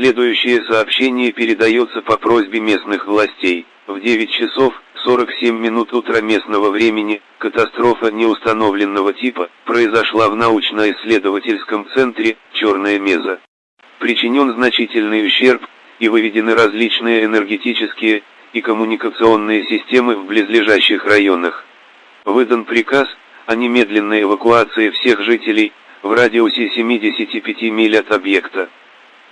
Следующее сообщение передается по просьбе местных властей. В 9 часов 47 минут утра местного времени, катастрофа неустановленного типа, произошла в научно-исследовательском центре «Черная меза». Причинен значительный ущерб, и выведены различные энергетические и коммуникационные системы в близлежащих районах. Выдан приказ о немедленной эвакуации всех жителей в радиусе 75 миль от объекта.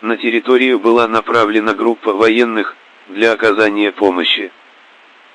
На территорию была направлена группа военных для оказания помощи.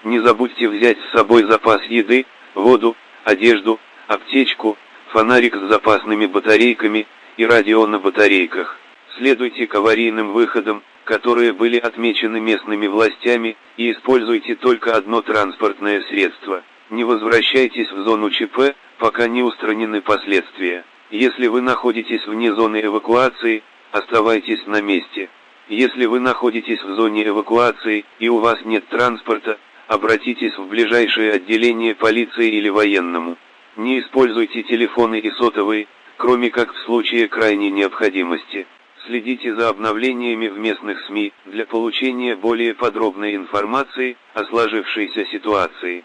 Не забудьте взять с собой запас еды, воду, одежду, аптечку, фонарик с запасными батарейками и радио на батарейках. Следуйте к аварийным выходам, которые были отмечены местными властями, и используйте только одно транспортное средство. Не возвращайтесь в зону ЧП, пока не устранены последствия. Если вы находитесь вне зоны эвакуации, оставайтесь на месте. Если вы находитесь в зоне эвакуации и у вас нет транспорта, обратитесь в ближайшее отделение полиции или военному. Не используйте телефоны и сотовые, кроме как в случае крайней необходимости. Следите за обновлениями в местных СМИ для получения более подробной информации о сложившейся ситуации.